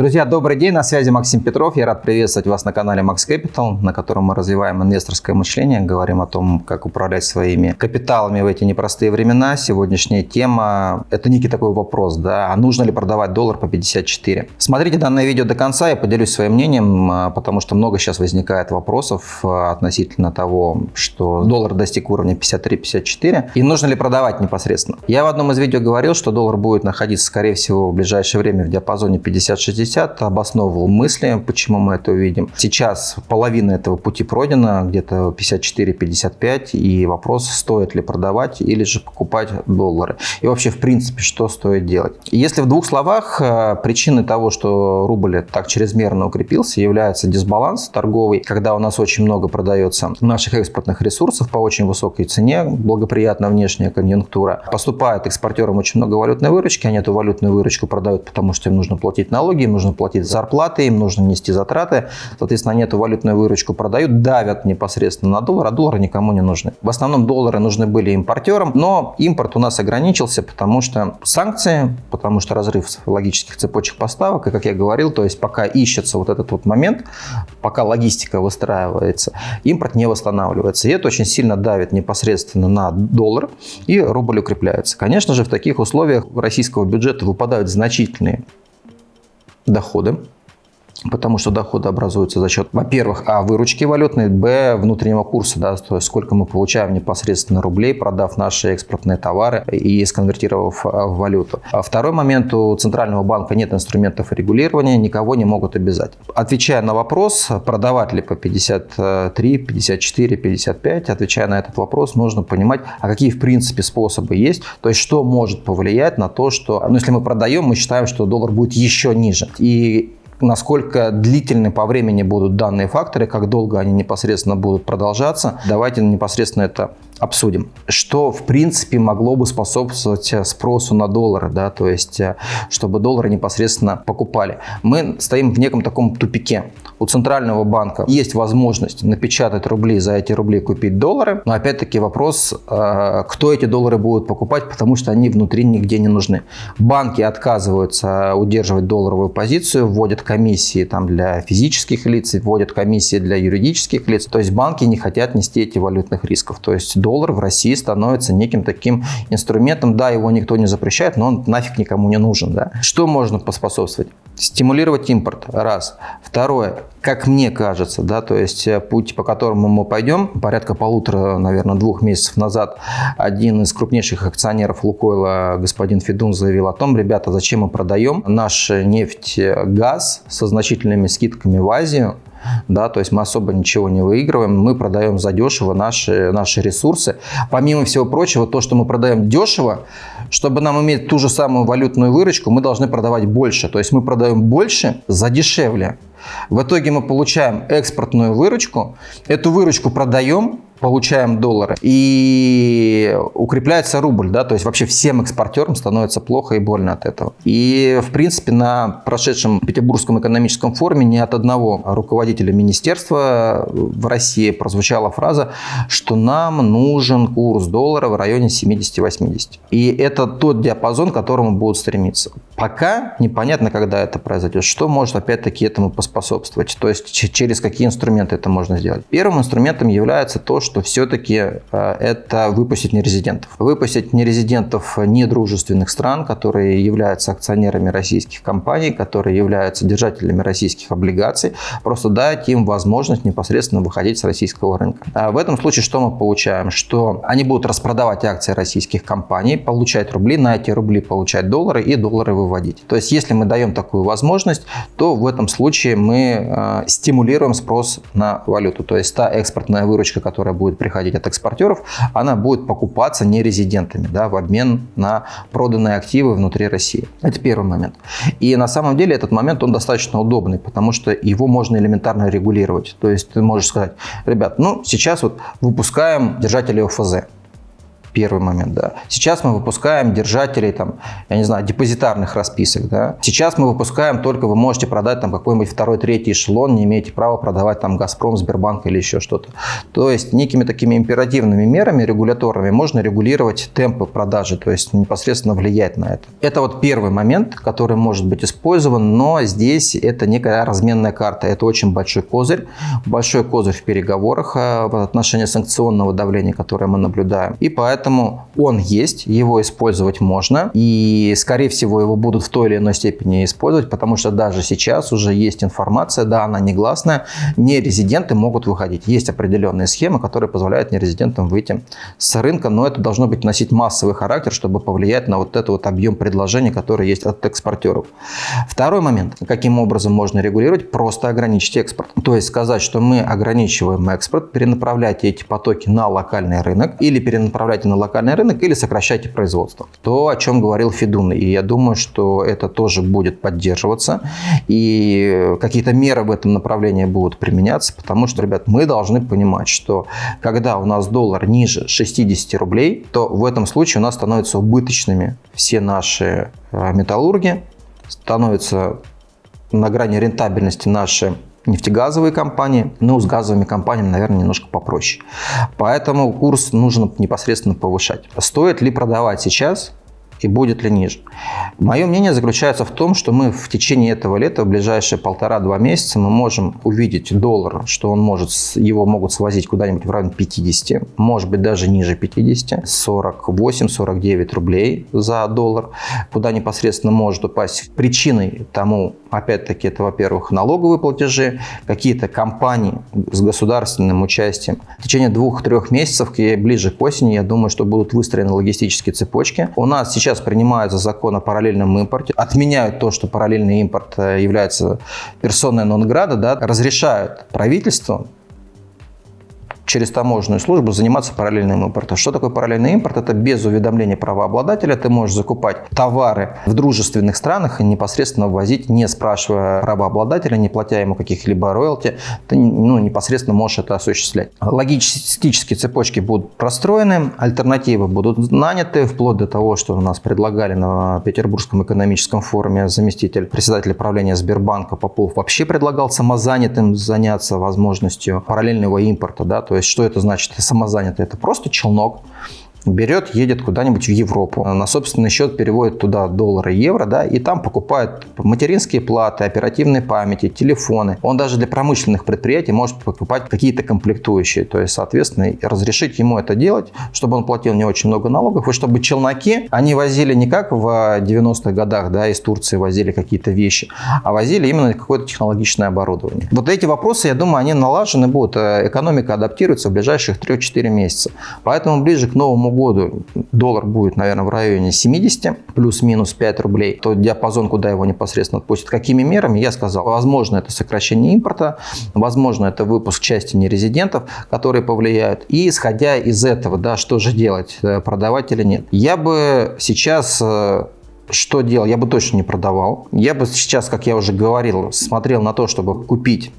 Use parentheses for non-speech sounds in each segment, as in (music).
Друзья, добрый день, на связи Максим Петров. Я рад приветствовать вас на канале Max Capital, на котором мы развиваем инвесторское мышление, говорим о том, как управлять своими капиталами в эти непростые времена. Сегодняшняя тема – это некий такой вопрос, да, а нужно ли продавать доллар по 54? Смотрите данное видео до конца, я поделюсь своим мнением, а, потому что много сейчас возникает вопросов а, относительно того, что доллар достиг уровня 53-54 и нужно ли продавать непосредственно. Я в одном из видео говорил, что доллар будет находиться, скорее всего, в ближайшее время в диапазоне 50-60, 60 обосновывал мысли, почему мы это увидим. Сейчас половина этого пути пройдена, где-то 54-55, и вопрос, стоит ли продавать или же покупать доллары. И вообще, в принципе, что стоит делать. Если в двух словах, э, причиной того, что рубль так чрезмерно укрепился, является дисбаланс торговый, когда у нас очень много продается наших экспортных ресурсов по очень высокой цене, благоприятная внешняя конъюнктура. Поступает экспортерам очень много валютной выручки, они эту валютную выручку продают, потому что им нужно платить налоги, им нужно платить зарплаты, им нужно нести затраты. Соответственно, они эту валютную выручку продают, давят непосредственно на доллар, а доллары никому не нужны. В основном доллары нужны были импортерам, но импорт у нас ограничился, потому что санкции, потому что разрыв логических цепочек поставок, и как я говорил, то есть пока ищется вот этот вот момент, пока логистика выстраивается, импорт не восстанавливается. И это очень сильно давит непосредственно на доллар, и рубль укрепляется. Конечно же, в таких условиях российского бюджета выпадают значительные доходы, потому что доходы образуются за счет, во-первых, а, выручки валютной, б, внутреннего курса, да, то есть сколько мы получаем непосредственно рублей, продав наши экспортные товары и сконвертировав а, в валюту. А второй момент, у Центрального банка нет инструментов регулирования, никого не могут обязать. Отвечая на вопрос, продавать ли по 53, 54, 55, отвечая на этот вопрос, нужно понимать, а какие в принципе способы есть, то есть что может повлиять на то, что, ну, если мы продаем, мы считаем, что доллар будет еще ниже. И насколько длительны по времени будут данные факторы, как долго они непосредственно будут продолжаться. Давайте непосредственно это обсудим. Что, в принципе, могло бы способствовать э, спросу на доллары, да, то есть, э, чтобы доллары непосредственно покупали. Мы стоим в неком таком тупике. У Центрального банка есть возможность напечатать рубли, за эти рубли купить доллары, но опять-таки вопрос, э, кто эти доллары будет покупать, потому что они внутри нигде не нужны. Банки отказываются удерживать долларовую позицию, вводят комиссии там, для физических лиц, вводят комиссии для юридических лиц, то есть банки не хотят нести эти валютных рисков, то есть доллар в России становится неким таким инструментом. Да, его никто не запрещает, но он нафиг никому не нужен. Да? Что можно поспособствовать? Стимулировать импорт, раз. Второе, как мне кажется, да, то есть э, путь, по которому мы пойдем, порядка полутора, наверное, двух месяцев назад один из крупнейших акционеров Лукойла, господин Федун, заявил о том, ребята, зачем мы продаем наш нефть, газ со значительными скидками в Азию, да, то есть мы особо ничего не выигрываем, мы продаем задешево наши, наши ресурсы. Помимо всего прочего, то, что мы продаем дешево, чтобы нам иметь ту же самую валютную выручку, мы должны продавать больше. То есть мы продаем больше за дешевле. В итоге мы получаем экспортную выручку, эту выручку продаем, получаем доллары. И укрепляется рубль, да, то есть вообще всем экспортерам становится плохо и больно от этого. И, в принципе, на прошедшем Петербургском экономическом форуме ни от одного руководителя министерства в России прозвучала фраза, что нам нужен курс доллара в районе 70-80. И это тот диапазон, к которому будут стремиться. Пока непонятно, когда это произойдет, что может опять-таки этому поспособствовать, то есть через какие инструменты это можно сделать. Первым инструментом является то, что все-таки э, это выпустить нерезидентов. Выпустить нерезидентов недружественных стран, которые являются акционерами российских компаний, которые являются держателями российских облигаций, просто дать им возможность непосредственно выходить с российского рынка. А в этом случае что мы получаем? Что они будут распродавать акции российских компаний, получать рубли, на эти рубли получать доллары и доллары выводить. То есть если мы даем такую возможность, то в этом случае мы э, стимулируем спрос на валюту. То есть та экспортная выручка, которая будет приходить от экспортеров, она будет покупаться нерезидентами да, в обмен на проданные активы внутри России. Это первый момент. И на самом деле этот момент он достаточно удобный, потому что его можно элементарно регулировать. То есть ты можешь сказать, ребят, ну сейчас вот выпускаем держатели ОФЗ. Первый момент, да. Сейчас мы выпускаем держателей, там, я не знаю, депозитарных расписок, да. Сейчас мы выпускаем только вы можете продать там какой-нибудь второй, третий эшелон, не имеете права продавать там Газпром, Сбербанк или еще что-то. То есть некими такими императивными мерами регуляторными можно регулировать темпы продажи, то есть непосредственно влиять на это. Это вот первый момент, который может быть использован, но здесь это некая разменная карта. Это очень большой козырь, большой козырь в переговорах э, в отношении санкционного давления, которое мы наблюдаем. И поэтому Поэтому он есть, его использовать можно. И, скорее всего, его будут в той или иной степени использовать, потому что даже сейчас уже есть информация, да, она негласная, нерезиденты могут выходить. Есть определенные схемы, которые позволяют нерезидентам выйти с рынка, но это должно быть носить массовый характер, чтобы повлиять на вот этот вот объем предложений, который есть от экспортеров. Второй момент. Каким образом можно регулировать? Просто ограничить экспорт. То есть сказать, что мы ограничиваем экспорт, перенаправляйте эти потоки на локальный рынок или перенаправляйте на локальный рынок или сокращайте производство. То, о чем говорил Федун. И я думаю, что это тоже будет поддерживаться. И какие-то меры в этом направлении будут применяться. Потому что, ребят, мы должны понимать, что когда у нас доллар ниже 60 рублей, то в этом случае у нас становятся убыточными все наши э, металлурги, становятся на грани рентабельности наши нефтегазовые компании, но с газовыми компаниями, наверное, немножко попроще. Поэтому курс нужно непосредственно повышать. Стоит ли продавать сейчас? и будет ли ниже. Мое мнение заключается в том, что мы в течение этого лета, в ближайшие полтора-два месяца, мы можем увидеть доллар, что он может, его могут свозить куда-нибудь в районе 50, может быть даже ниже 50, 48-49 рублей за доллар, куда непосредственно может упасть. Причиной тому, опять-таки, это, во-первых, налоговые платежи, какие-то компании с государственным участием. В течение двух-трех месяцев, ближе к осени, я думаю, что будут выстроены логистические цепочки. У нас сейчас сейчас принимаются закон о параллельном импорте, отменяют то, что параллельный импорт э, является персоной нон-града, да, разрешают правительству через таможенную службу заниматься параллельным импортом. Что такое параллельный импорт? Это без уведомления правообладателя. Ты можешь закупать товары в дружественных странах и непосредственно ввозить, не спрашивая правообладателя, не платя ему каких-либо роялти. Ты ну, непосредственно можешь это осуществлять. Логистические цепочки будут простроены, альтернативы будут наняты, вплоть до того, что у нас предлагали на Петербургском экономическом форуме заместитель председателя правления Сбербанка Попов вообще предлагал самозанятым заняться возможностью параллельного импорта, да, то есть что это значит? Самозанятый – это просто челнок, берет, едет куда-нибудь в Европу, на собственный счет переводит туда доллары, евро, да, и там покупает материнские платы, оперативные памяти, телефоны. Он даже для промышленных предприятий может покупать какие-то комплектующие, то есть, соответственно, разрешить ему это делать, чтобы он платил не очень много налогов, и чтобы челноки, они возили не как в 90-х годах, да, из Турции возили какие-то вещи, а возили именно какое-то технологичное оборудование. Вот эти вопросы, я думаю, они налажены будут, э, экономика адаптируется в ближайших 3-4 месяца. Поэтому ближе к новому году доллар будет, наверное, в районе 70, плюс-минус 5 рублей, то диапазон, куда его непосредственно отпустят. Какими мерами, я сказал, возможно, это сокращение импорта, возможно, это выпуск части нерезидентов, которые повлияют. И исходя из этого, да, что же делать, э, продавать или нет. Я бы сейчас э, что делал? Я бы точно не продавал. Я бы сейчас, как я уже говорил, смотрел на то, чтобы купить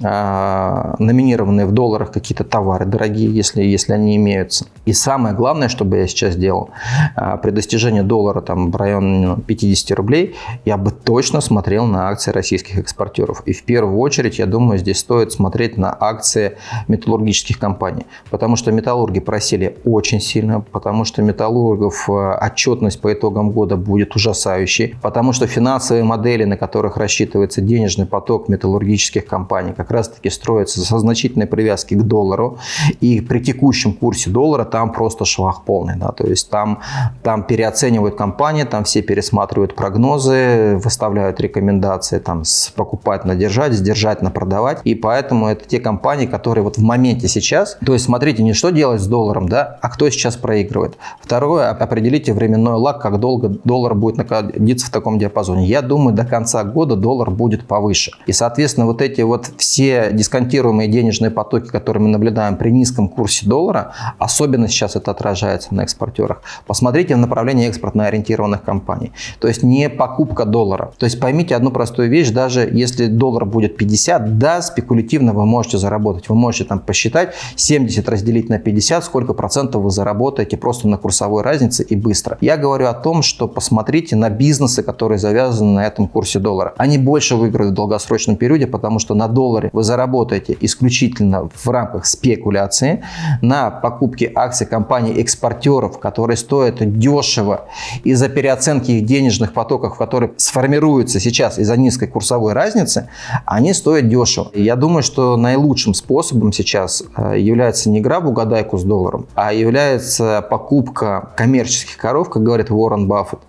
номинированные в долларах какие-то товары дорогие, если, если они имеются. И самое главное, что бы я сейчас делал, а, при достижении доллара там, в районе 50 рублей, я бы точно смотрел на акции российских экспортеров. И в первую очередь, я думаю, здесь стоит смотреть на акции металлургических компаний. Потому что металлурги просили очень сильно, потому что металлургов а, отчетность по итогам года будет ужасающей, потому что финансовые модели, на которых рассчитывается денежный поток металлургических компаний, как как раз-таки строится со значительной привязки к доллару. И при текущем курсе доллара там просто швах полный. Да, то есть там, там переоценивают компании, там все пересматривают прогнозы, выставляют рекомендации там покупать на держать, сдержать на продавать. И поэтому это те компании, которые вот в моменте сейчас, то есть смотрите, не что делать с долларом, да, а кто сейчас проигрывает. Второе, определите временной лаг, как долго доллар будет находиться в таком диапазоне. Я думаю, до конца года доллар будет повыше. И, соответственно, вот эти вот все те дисконтируемые денежные потоки, которые мы наблюдаем при низком курсе доллара, особенно сейчас это отражается на экспортерах. Посмотрите в направлении экспортно ориентированных компаний. То есть не покупка доллара. То есть поймите одну простую вещь, даже если доллар будет 50, да, спекулятивно вы можете заработать. Вы можете там посчитать 70 разделить на 50, сколько процентов вы заработаете просто на курсовой разнице и быстро. Я говорю о том, что посмотрите на бизнесы, которые завязаны на этом курсе доллара. Они больше выиграют в долгосрочном периоде, потому что на долларе вы заработаете исключительно в рамках спекуляции на покупке акций компаний-экспортеров, которые стоят дешево из-за переоценки их денежных потоков, которые сформируются сейчас из-за низкой курсовой разницы, они стоят дешево. Я думаю, что наилучшим способом сейчас э, является не игра в угадайку с долларом, а является покупка коммерческих коров, как говорит Уоррен Баффет,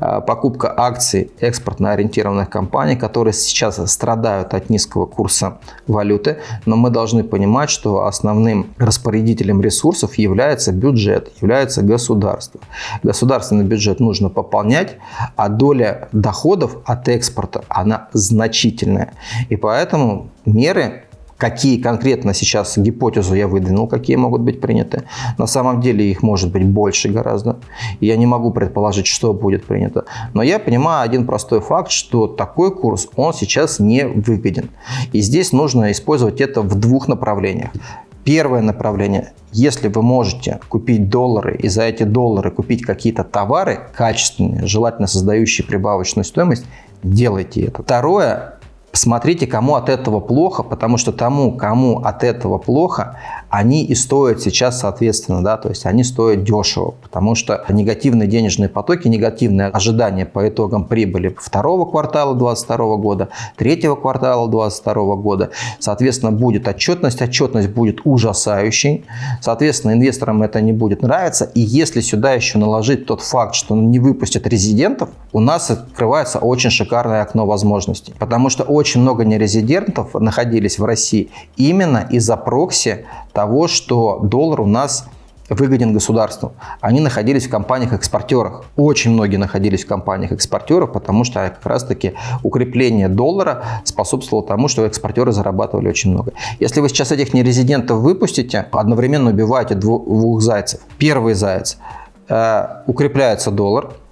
э, покупка акций экспортно ориентированных компаний, которые сейчас страдают от низкого курса валюты, но мы должны понимать, что основным распорядителем ресурсов является бюджет, является государство. Государственный бюджет нужно пополнять, а доля доходов от экспорта, она значительная. И поэтому меры какие конкретно сейчас гипотезу я выдвинул, какие могут быть приняты. На самом деле их может быть больше гораздо. Я не могу предположить, что будет принято. Но я понимаю один простой факт, что такой курс, он сейчас не выгоден. И здесь нужно использовать это в двух направлениях. Первое направление. Если вы можете купить доллары и за эти доллары купить какие-то товары качественные, желательно создающие прибавочную стоимость, делайте это. Второе Смотрите, кому от этого плохо, потому что тому, кому от этого плохо, они и стоят сейчас соответственно, да, то есть они стоят дешево, потому что негативные денежные потоки, негативные ожидания по итогам прибыли второго квартала 2022 года, третьего квартала 2022 года, соответственно, будет отчетность, отчетность будет ужасающей, соответственно, инвесторам это не будет нравиться, и если сюда еще наложить тот факт, что не выпустят резидентов, у нас открывается очень шикарное окно возможностей, потому что очень много нерезидентов находились в России именно из-за прокси того, что доллар у нас выгоден государству. Они находились в компаниях-экспортерах. Очень многие находились в компаниях-экспортерах, потому что как раз-таки укрепление доллара способствовало тому, что экспортеры зарабатывали очень много. Если вы сейчас этих нерезидентов выпустите, одновременно убиваете двух зайцев. Первый заяц э, – укрепляется доллар –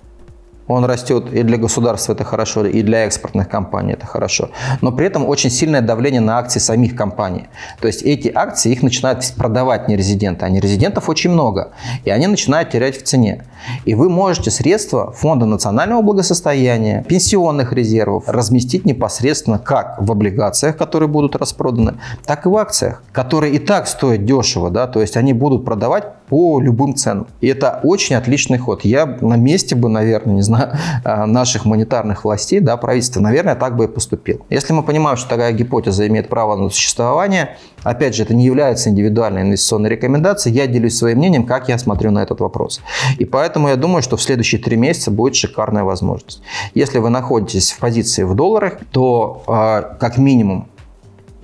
он растет и для государства это хорошо, и для экспортных компаний это хорошо. Но при этом очень сильное давление на акции самих компаний. То есть эти акции их начинают продавать нерезиденты, а нерезидентов очень много. И они начинают терять в цене. И вы можете средства Фонда национального благосостояния, пенсионных резервов разместить непосредственно как в облигациях, которые будут распроданы, так и в акциях, которые и так стоят дешево. Да? То есть они будут продавать по любым ценам. И это очень отличный ход. Я на месте бы, наверное, не знаю, (laughs) а, наших монетарных властей, да, правительства, наверное, так бы и поступил. Если мы понимаем, что такая гипотеза имеет право на существование, опять же, это не является индивидуальной инвестиционной рекомендацией, я делюсь своим мнением, как я смотрю на этот вопрос. И поэтому я думаю, что в следующие три месяца будет шикарная возможность. Если вы находитесь в позиции в долларах, то а, как минимум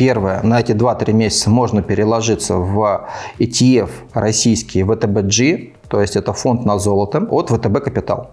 Первое, на эти 2-3 месяца можно переложиться в ETF российский VTBG, то есть это фонд на золото от ВТБ Капитал.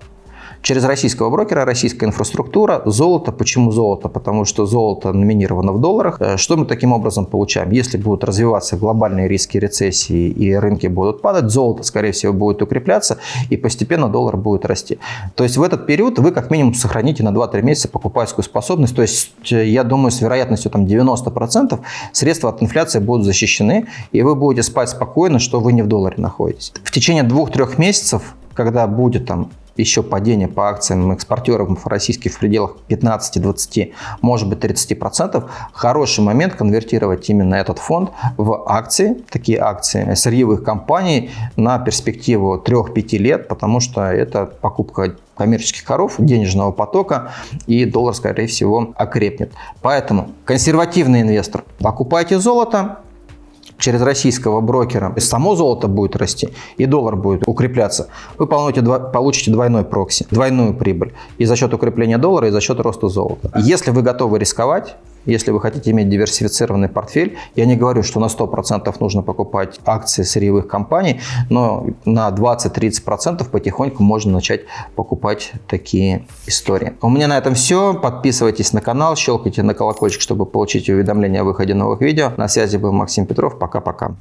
Через российского брокера, российская инфраструктура, золото. Почему золото? Потому что золото номинировано в долларах. Э, что мы таким образом получаем? Если будут развиваться глобальные риски рецессии и рынки будут падать, золото, скорее всего, будет укрепляться и постепенно доллар будет расти. То есть в этот период вы как минимум сохраните на 2-3 месяца покупательскую способность. То есть э, я думаю, с вероятностью там 90% средства от инфляции будут защищены, и вы будете спать спокойно, что вы не в долларе находитесь. В течение 2-3 месяцев, когда будет там еще падение по акциям экспортеров российских в пределах 15-20, может быть 30%, хороший момент конвертировать именно этот фонд в акции, такие акции сырьевых компаний на перспективу 3-5 лет, потому что это покупка коммерческих коров, денежного потока, и доллар, скорее всего, окрепнет. Поэтому консервативный инвестор, покупайте золото, через российского брокера, само золото будет расти и доллар будет укрепляться, вы получите, получите двойной прокси, двойную прибыль и за счет укрепления доллара, и за счет роста золота. Если вы готовы рисковать, Если вы хотите иметь диверсифицированный портфель, я не говорю, что на 100% нужно покупать акции сырьевых компаний, но на 20-30% потихоньку можно начать покупать такие истории. У меня на этом все. Подписывайтесь на канал, щелкайте на колокольчик, чтобы получить уведомления о выходе новых видео. На связи был Максим Петров. Пока-пока.